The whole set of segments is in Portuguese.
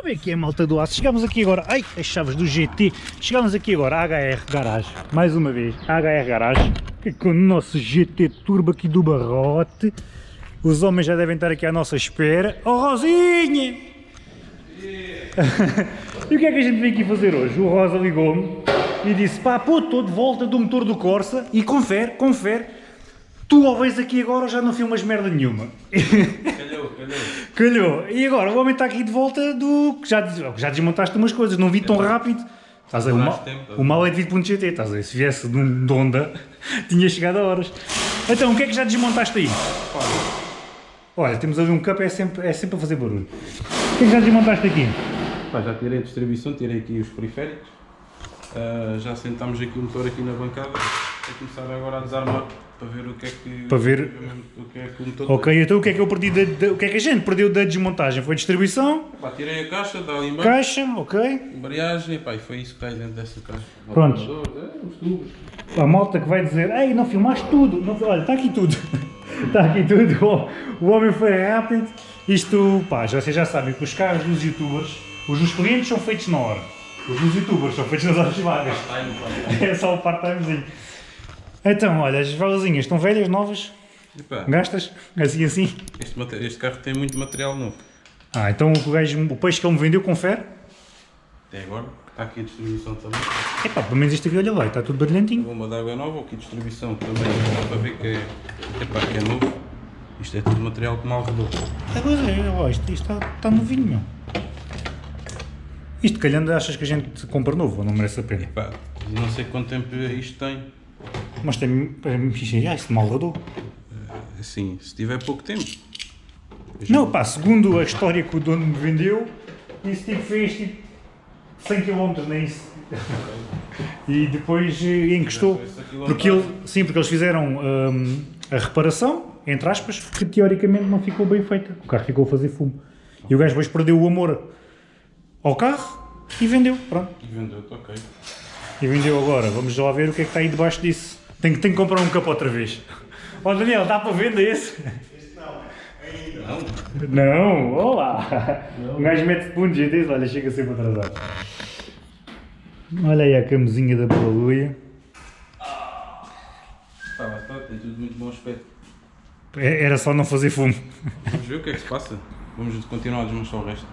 Como é que malta do aço? Chegamos aqui agora, ai, as chaves do GT, chegamos aqui agora à HR Garage, mais uma vez, HR Garage, com o nosso GT Turbo aqui do barrote, os homens já devem estar aqui à nossa espera, oh Rosinha! e o que é que a gente veio aqui fazer hoje? O Rosa ligou-me e disse, pá, pô, estou de volta do motor do Corsa e confere, confere, tu ao vês aqui agora já não filmas merda nenhuma. Calhou, calhou. Calhou. E agora o homem está aqui de volta do que já, já desmontaste umas coisas, não vi tão rápido. Estás a ver, o, mal, o mal é devido ponto GT, estás a ver? Se viesse de um de Honda, tinha chegado a horas. Então, o que é que já desmontaste aí? Olha, temos ali um cup, é sempre, é sempre a fazer barulho. O que é que já desmontaste aqui? Pá, já tirei a distribuição, tirei aqui os periféricos. Ah, já sentámos aqui o motor aqui na bancada. Vou começar agora a desarmar para ver o que é que, Para ver- o que, é que o motor Ok, então o que é que eu perdi da, da- o que é que a gente perdeu da desmontagem? Foi distribuição. Pá, tirei a caixa, dá ali embaixo, caixa, ok. embreagem, pá, e foi isso que está aí dentro dessa caixa. Pronto. É, os tubos. A malta que vai dizer, ei, não filmaste tudo. Não, olha, está aqui tudo. Está aqui tudo. O, homem foi rápido. Isto, pá, já, vocês já sabem que os carros dos youtubers, os dos clientes são feitos na hora. Os dos youtubers são feitos nas horas vagas. É só o part-timezinho. Então, olha, as valazinhas estão velhas, novas, gastas, assim assim. este, mate- este carro tem muito material novo. Ah, então o, gajo, o peixe que ele me vendeu, confere. Até agora, está aqui a distribuição também. Epá, pelo menos isto aqui, olha lá, está tudo brilhantinho. Bomba de água nova, aqui distribuição também, dá para ver que é, epá, que é novo. Isto é tudo material que mal rodou. É, pois é, ó, isto, isto está, está novinho, meu. Isto calhando achas que a gente compra novo ou não merece a pena? Pá, não sei quanto tempo isto tem. Mas tem. Ah, isto mal rodou. Assim, se tiver pouco tempo. Não, pá, segundo a história que o dono me vendeu, isso tipo fez tipo 100 km, nem isso. E depois eh, encostou. Porque ele, sim, porque eles fizeram hum, a reparação, entre aspas, que teoricamente não ficou bem feita. O carro ficou a fazer fumo. E o gajo depois perdeu o amor ao carro e vendeu. Pronto. Vendeu-te, ok. E vendeu agora. Vamos lá ver o que é que está aí debaixo disso. Tenho, tenho que comprar um capô outra vez. Ó Daniel, dá para venda esse? Não, olá! Um gajo mete-se para um GT, olha, chega sempre atrasado. Olha aí a camuzinha da balaluia. Pá, lá está, tem tudo muito bom aspecto. É- Era só não fazer fumo. Vamos ver o que é que se passa. Vamos continuar a desmanchar o resto.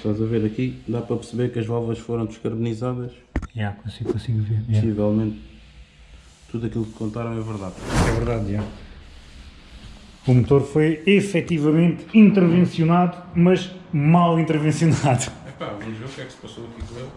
Estás a ver aqui, dá para perceber que as válvulas foram descarbonizadas. Já, consigo, consigo ver. Possivelmente tudo aquilo que contaram é verdade. É verdade, já. O motor foi efetivamente intervencionado, mas mal intervencionado. Epá, vamos ver o que é que se passou aqui com ele.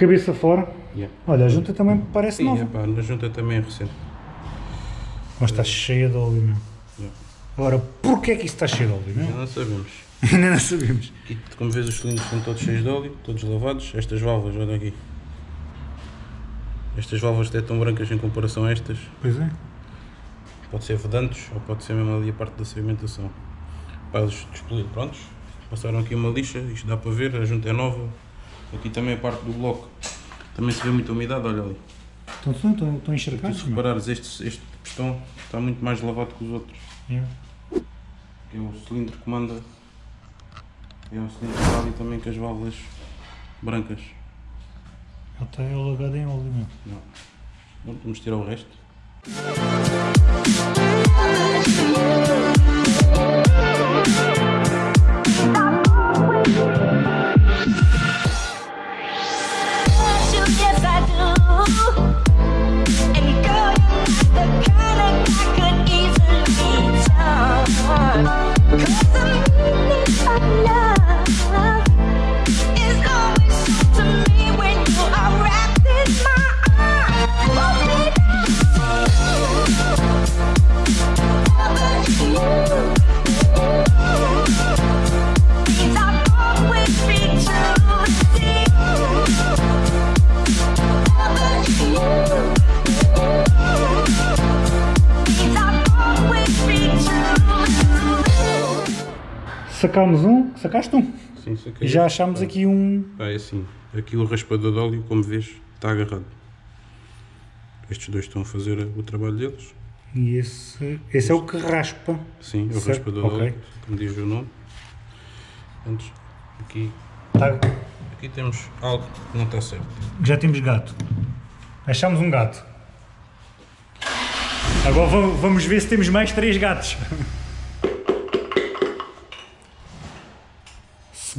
Cabeça fora. Yeah. Olha, a junta também parece Sim, nova. epá, na junta também é recente. Mas está cheia de óleo, meu. Yeah. Agora, porquê é que isso está cheio de óleo, meu? não sabemos. Ainda não sabemos. Aqui, como vês, os cilindros estão todos cheios de óleo, todos lavados. Estas válvulas, olha aqui. Estas válvulas até tão brancas em comparação a estas. Pois é. Pode ser vedantes ou pode ser mesmo ali a parte da sedimentação. Pá, eles despoli- prontos, passaram aqui uma lixa, isto dá para ver, a junta é nova. Aqui também a parte do bloco. Também se vê muita umidade, olha ali. Estão, estão, estão encharcados, se reparares, este, este pistão está muito mais lavado que os outros. Yeah. É o cilindro que manda É um acidente que ali também com as válvulas brancas. Ele está alagado em óleo, meu. Não. Bom, vamos tirar o resto. Sacámos um, sacaste um. Sim, isso aqui E já achámos aqui um. Ah, é assim. Aqui o raspador de óleo, como vês, está agarrado. Estes dois estão a fazer o trabalho deles. E esse, esse é o que raspa. Sim, é o Certo, raspador de ok. óleo, como diz o nome. Antes, aqui, Tá- aqui temos algo que não está certo. Já temos gato. Achámos um gato. Agora vamos ver se temos mais três gatos.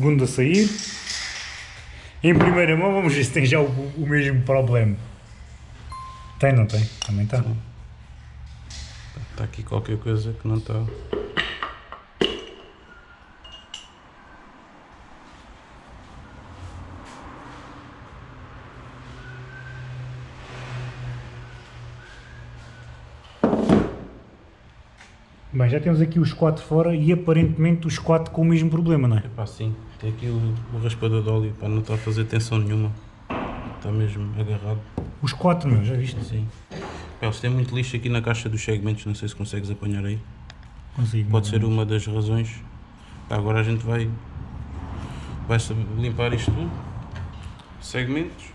Segundo a sair. Em primeira mão vamos ver se tem já o, o mesmo problema. Tem, não tem? Também está. Está aqui qualquer coisa que não está. Bem, já temos aqui os quatro fora e aparentemente os quatro com o mesmo problema, não é? Epá, sim, tem aqui o, o raspador de óleo, pá, não está a fazer tensão nenhuma. Está mesmo agarrado. Os quatro, meu, já viste? Sim. Pá, eles têm muito lixo aqui na caixa dos segmentos, não sei se consegues apanhar aí. Consigo. Pode ser uma das razões. Pá, agora a gente vai, vai limpar isto tudo. Segmentos.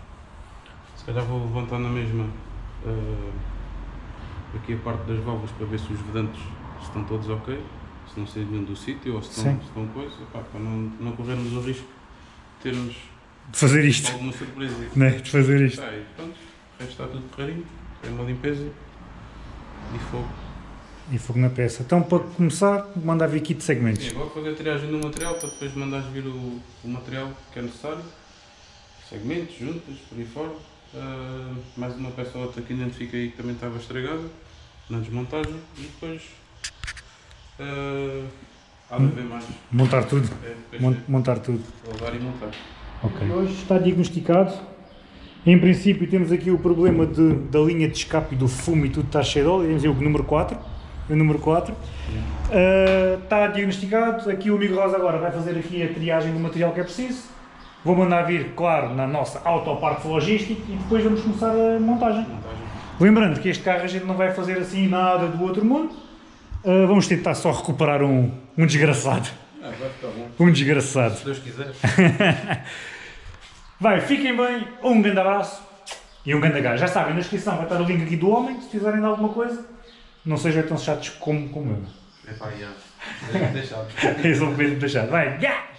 Se calhar vou levantar na mesma ah, aqui a parte das válvulas para ver se os vedantes estão todos ok. Se não nenhum do sítio ou se estão, Sim. se estão coisa. Epá, para não, não corrermos o risco de termos De fazer isto, alguma surpresa. né? De fazer isto. Tá, e pronto, o resto está tudo correrinho. Tem uma limpeza e fogo. E fogo na peça. Então, para começar, mandar vir kit de segmentos. agora fazer a triagem do material para depois mandares vir o, o material que é necessário. Segmentos, juntas, por aí fora. Ah, mais uma peça ou outra que identifiquei que também estava estragada na desmontagem e depois ah, há de haver mais. Montar tudo. É, depois Mon- Montar tudo. é levar e montar. Ok. Hoje está diagnosticado. Em princípio temos aqui o problema de, da linha de escape e do fumo e tudo está cheio de óleo. Temos aí o número 4. O número 4. Ah, está diagnosticado. Aqui o amigo Rosa agora vai fazer aqui a triagem do material que é preciso. Vou mandar vir, claro, na nossa autoparte logística e depois vamos começar a montagem. Montagem. Lembrando que este carro a gente não vai fazer assim nada do outro mundo. Ah, vamos tentar só recuperar um, um desgraçado. Ah, vai ficar bom. Um desgraçado. Se Deus quiser. Vai, fiquem bem, um grande abraço e um grande gajo. Já sabem, na descrição vai estar o link aqui do homem, se de alguma coisa, não sejam tão chatos como, como eu. É pá, já. Deixa-me deixar. Eles vão mesmo deixar. Vai, gás!